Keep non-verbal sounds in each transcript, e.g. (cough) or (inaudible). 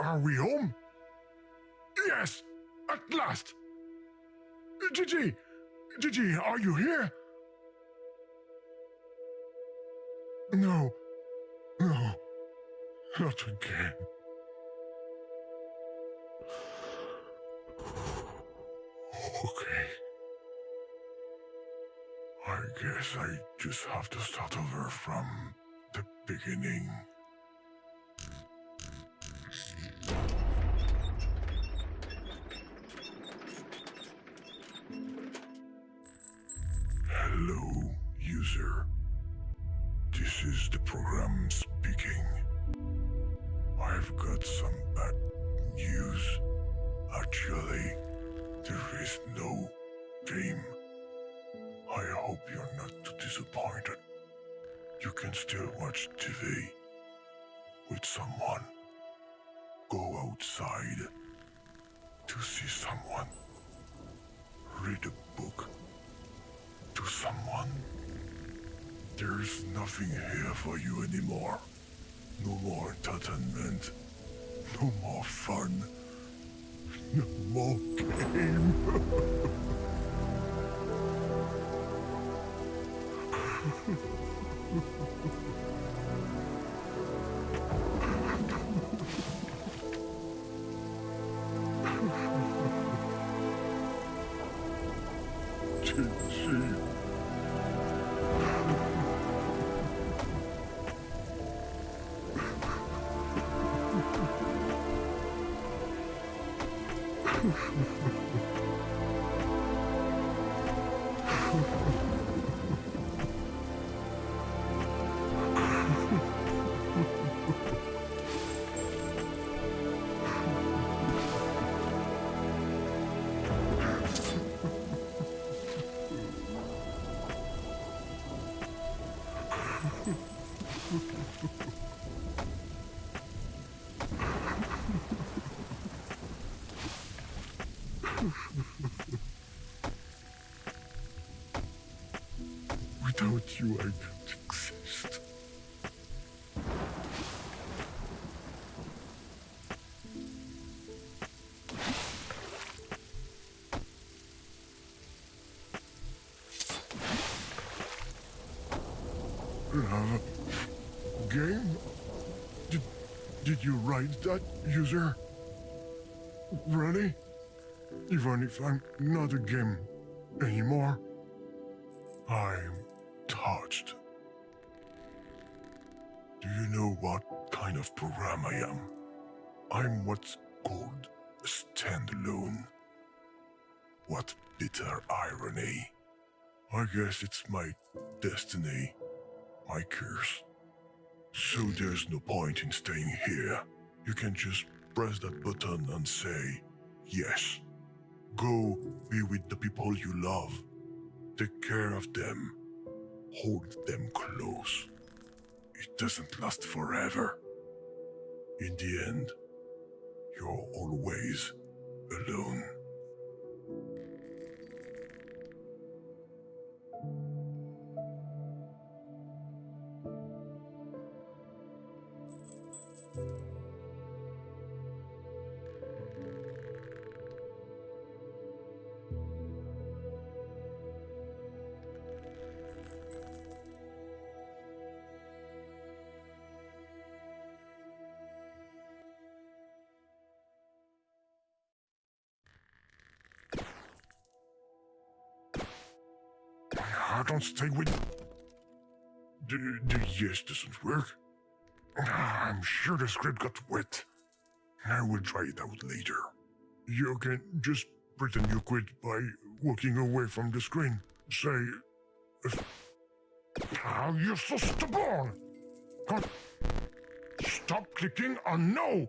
Are we home? Yes, at last. Gigi, Gigi, are you here? No, no, not again. Okay. I guess I just have to start over from the beginning. Hello, user. This is the program speaking. I've got some bad news. Actually, there is no game. I hope you're not too disappointed. You can still watch TV with someone. Go outside to see someone. Read a book to someone. There's nothing here for you anymore. No more entertainment. No more fun. No more game. (laughs) Without Uh, game? Did, did you write that, user? Really? Even if I'm not a game anymore, I'm touched. Do you know what kind of program I am? I'm what's called a standalone. What bitter irony. I guess it's my destiny, my curse. So there's no point in staying here. You can just press that button and say, yes. Go be with the people you love. Take care of them. Hold them close. It doesn't last forever. In the end, you're always alone. I don't stay with... The, the yes doesn't work. I'm sure the script got wet. I will try it out later. You can just pretend you quit by walking away from the screen. Say... Oh, you're so stubborn! Can't... Stop clicking on no!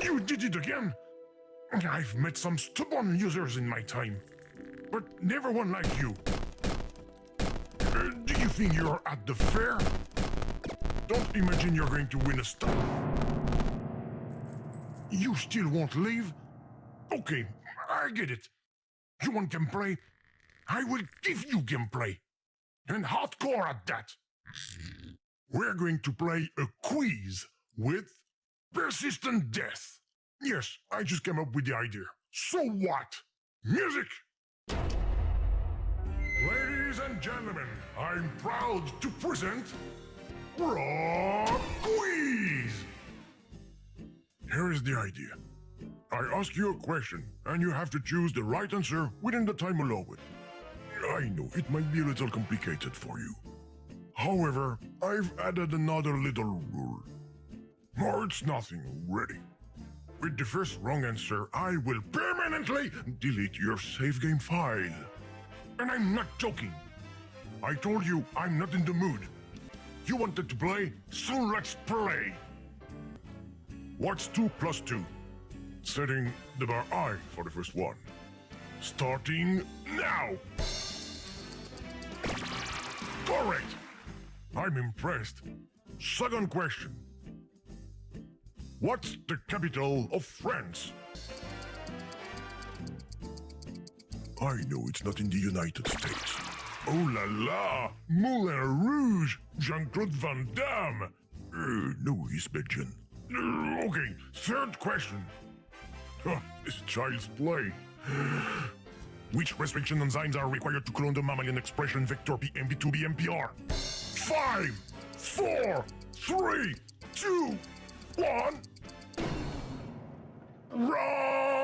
You did it again! I've met some stubborn users in my time, but never one like you. Think you're at the fair? Don't imagine you're going to win a star. You still won't leave? Okay, I get it. You want gameplay? I will give you gameplay. And hardcore at that. We're going to play a quiz with Persistent death. Yes, I just came up with the idea. So what? Music! Ladies and gentlemen, I'm proud to present Rock Quiz! Here is the idea. I ask you a question, and you have to choose the right answer within the time allowed. I know it might be a little complicated for you. However, I've added another little rule. Oh, it's nothing, really. With the first wrong answer, I will permanently delete your save game file. And I'm not joking. I told you I'm not in the mood. You wanted to play, so let's play. What's 2 plus 2? Setting the bar high for the first one. Starting now! Correct! I'm impressed. Second question. What's the capital of France? I know it's not in the United States. Oh la la! Moulin Rouge! Jean-Claude Van Damme! Uh, no, inspection. Uh, okay, third question. Huh, it's child's play. (gasps) Which restriction enzymes are required to clone the mammalian expression vector PMB2BMPR? Five, four, three, two, one. Wrong!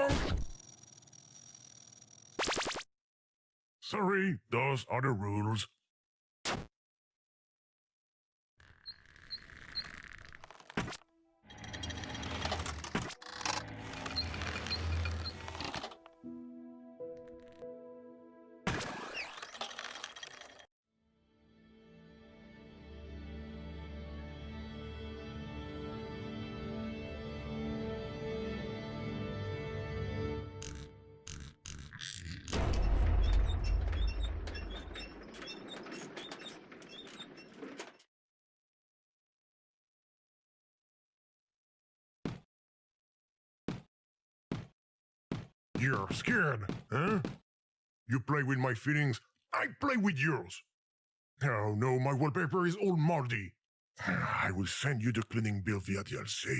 Sorry, those are the rules. You're scared, huh? You play with my feelings, I play with yours. Oh no, my wallpaper is all moldy. (sighs) I will send you the cleaning bill via DLC.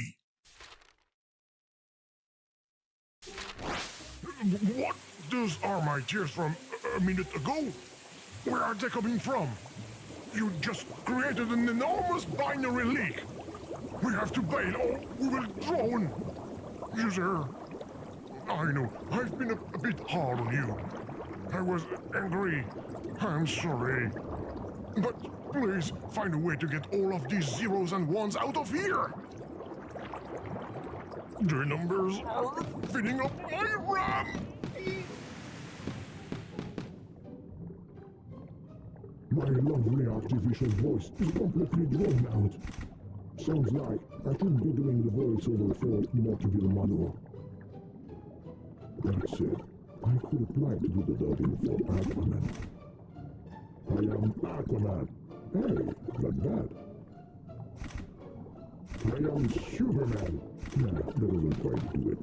What? Those are my tears from a minute ago? Where are they coming from? You just created an enormous binary leak. We have to bail or we will drown. User, I know, I've been a, a bit hard on you. I was angry. I'm sorry. But please find a way to get all of these zeros and ones out of here. The numbers are filling up my RAM. My lovely artificial voice is completely drawn out. Sounds like I should be doing the voiceover for Morteville Manual. That said, I could apply to do the dubbing for Aquaman. I am Aquaman. Hey, not bad. I am Superman. Nah, that doesn't quite do it.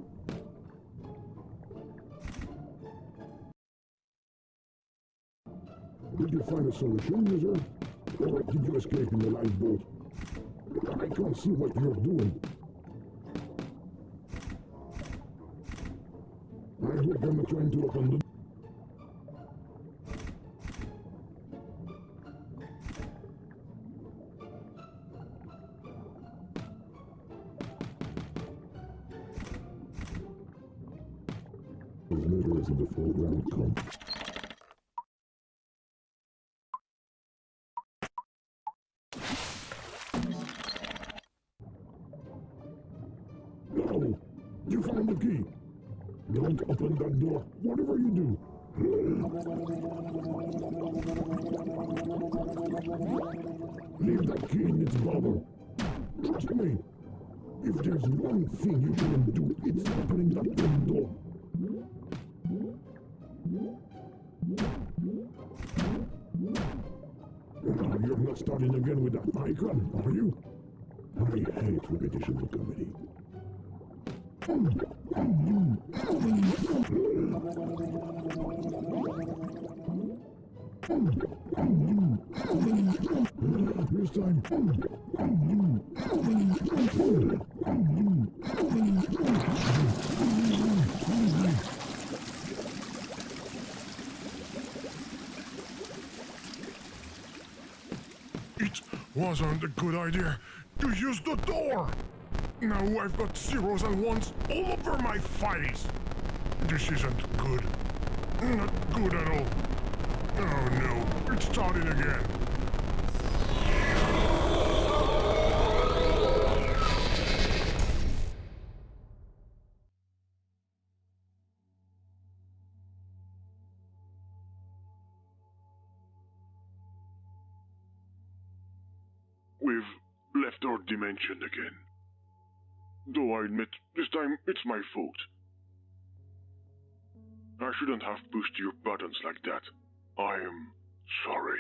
Did you find a solution, user? Or did you escape in the lifeboat? I can't see what you're doing. I hope I'm not trying to the... His murder is in the foreground. Come. Whatever you do. Leave that key in its bubble. Trust me. If there's one thing you shouldn't do, it's opening that damn door. You're not starting again with that icon, are you? I hate repetition of comedy. It wasn't a good idea to use the door. Now I've got zeros and ones all over my files. This isn't good. Not good at all. Oh no, it's starting again. We've left our dimension again. Though I admit, this time it's my fault. I shouldn't have pushed your buttons like that. I am sorry.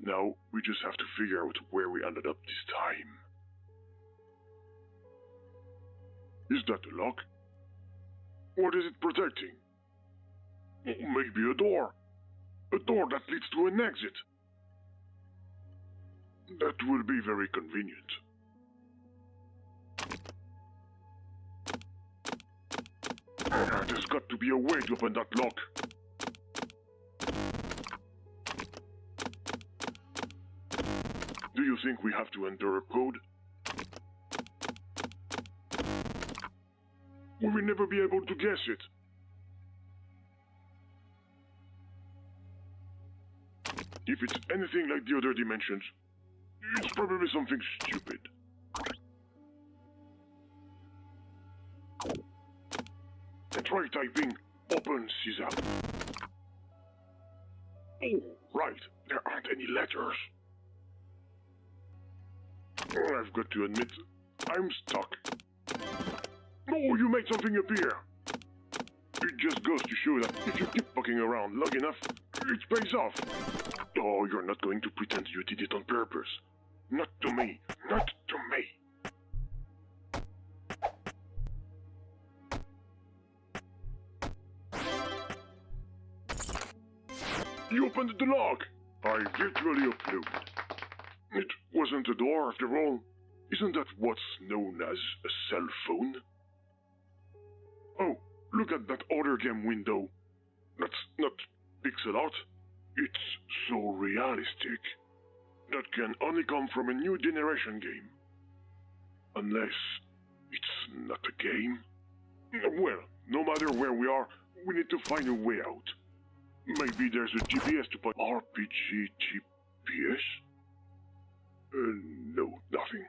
Now we just have to figure out where we ended up this time. Is that a lock? What is it protecting? Maybe a door. A door that leads to an exit. That will be very convenient. There's got to be a way to open that lock. Do you think we have to enter a code? We will never be able to guess it. If it's anything like the other dimensions, it's probably something stupid. Try typing open sesame. Oh, right, there aren't any letters. Oh, I've got to admit, I'm stuck. No, oh, you made something appear. It just goes to show that if you keep fucking around long enough, it pays off. Oh, you're not going to pretend you did it on purpose. Not to me. Not to me. You opened the lock. I virtually uploaded. It wasn't a door after all. Isn't that what's known as a cell phone? Oh, look at that other game window. That's not pixel art. It's so realistic. That can only come from a new generation game. Unless it's not a game. Well, no matter where we are, we need to find a way out. Maybe there's a GPS to put RPG GPS? Uh, no, nothing.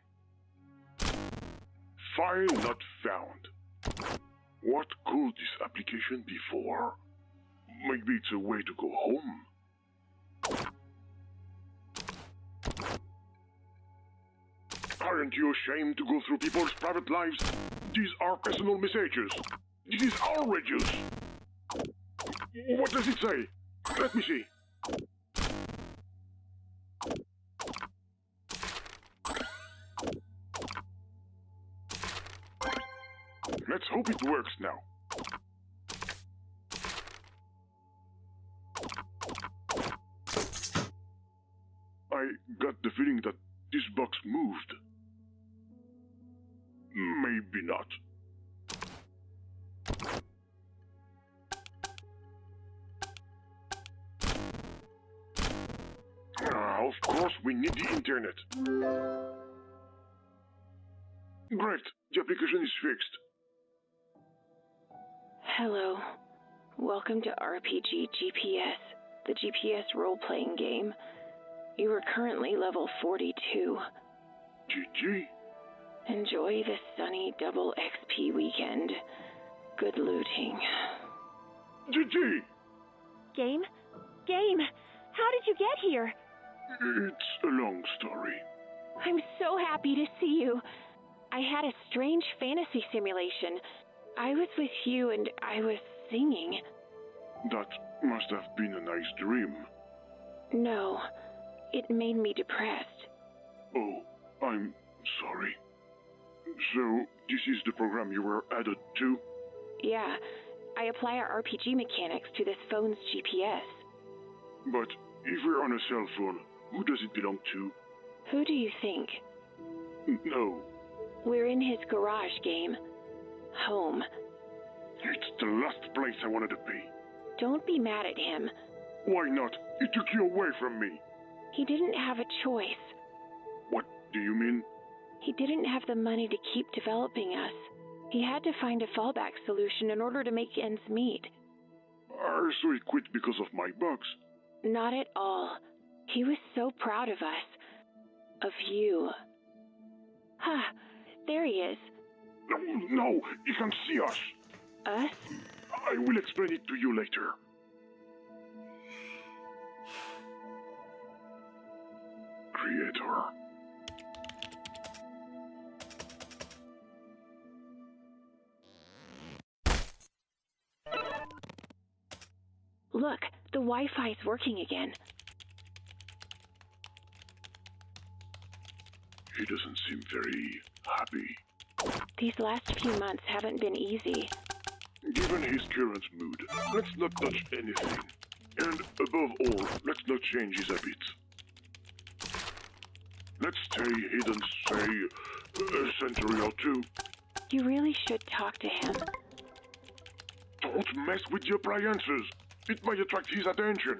File not found. What could this application be for? Maybe it's a way to go home. Aren't you ashamed to go through people's private lives? These are personal messages. This is outrageous. What does it say? Let me see. Let's hope it works now. I got the feeling that this box moved. Maybe not. Of course, we need the internet. Great, the application is fixed. Hello. Welcome to RPG GPS, the GPS role playing game. You are currently level 42. GG. Enjoy this sunny double XP weekend. Good looting. GG! Game? Game! How did you get here? It's a long story. I'm so happy to see you. I had a strange fantasy simulation. I was with you and I was singing. That must have been a nice dream. No, it made me depressed. Oh, I'm sorry. So, this is the program you were added to? Yeah, I apply our RPG mechanics to this phone's GPS. But if we're on a cell phone, Who does it belong to? Who do you think? No. We're in his garage game. Home. It's the last place I wanted to be. Don't be mad at him. Why not? He took you away from me. He didn't have a choice. What do you mean? He didn't have the money to keep developing us. He had to find a fallback solution in order to make ends meet. Uh, so he quit because of my bugs. Not at all. He was so proud of us. Of you. Ha! there he is. No, no, he can see us. Us? I will explain it to you later. Creator. Look, the Wi-Fi is working again. He doesn't seem very happy. These last few months haven't been easy. Given his current mood, let's not touch anything. And above all, let's not change his habits. Let's stay hidden, say, a century or two. You really should talk to him. Don't mess with the appliances. It might attract his attention.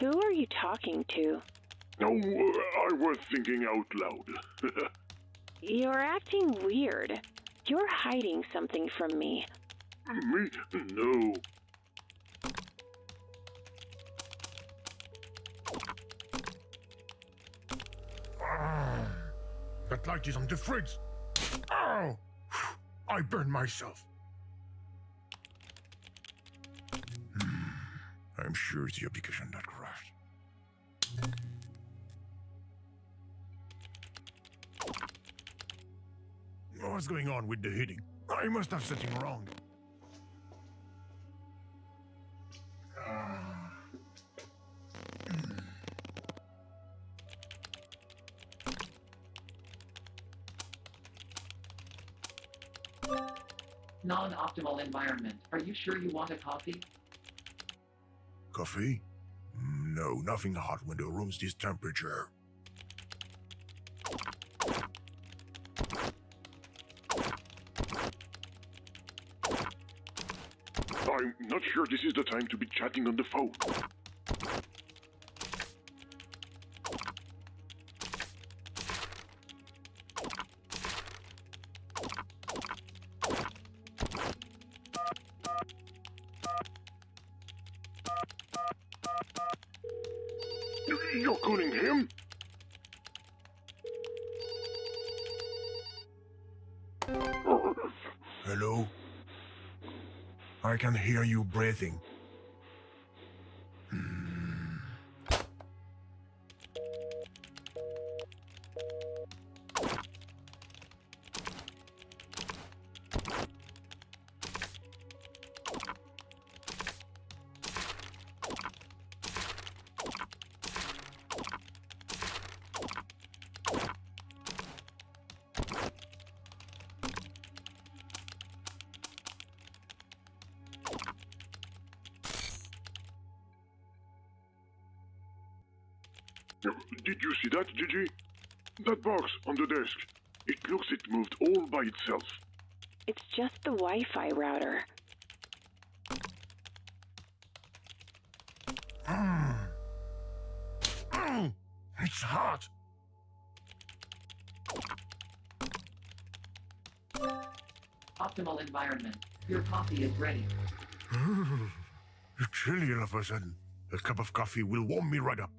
Who are you talking to? No, uh, I was thinking out loud. (laughs) You're acting weird. You're hiding something from me. Me? No. Ah, that light is on the fridge. Ow! (sighs) I burned myself. Hmm, (sighs) I'm sure it's the application that What's going on with the heating? I must have something wrong. Non-optimal environment. Are you sure you want a coffee? Coffee? Mm, No, nothing hot when the room's this temperature. I'm not sure this is the time to be chatting on the phone. I can hear you breathing. Did you see that, Gigi? That box on the desk. It looks it moved all by itself. It's just the Wi Fi router. Mm. Mm. It's hot. Optimal environment. Your coffee is ready. It's chilly all of a sudden. A cup of coffee will warm me right up.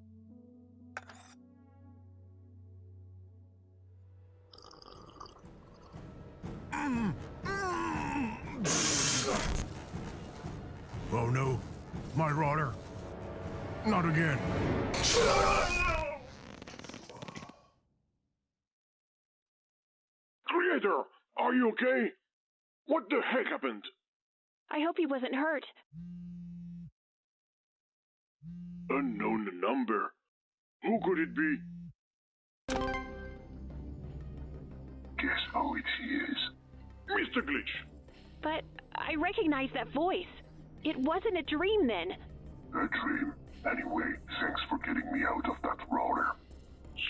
What the heck happened? I hope he wasn't hurt. Unknown number. Who could it be? Guess who it is? Mr. Glitch. But I recognize that voice. It wasn't a dream then. A dream. Anyway, thanks for getting me out of that roller.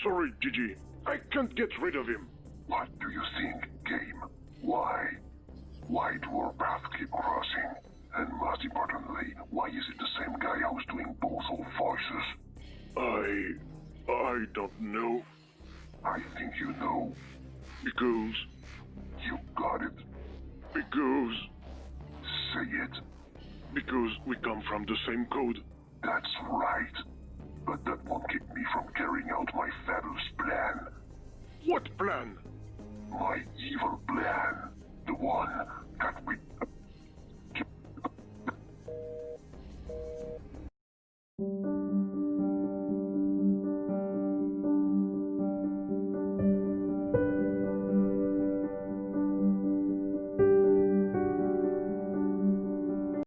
Sorry, Gigi. I can't get rid of him. What do you think, game? Why? Why do our paths keep crossing? And most importantly, why is it the same guy who's doing both our voices? I. I don't know. I think you know. Because. You got it. Because. Say it. Because we come from the same code. That's right. But that won't keep me from carrying out my fabulous plan. What plan? My evil plan. The one Death Week.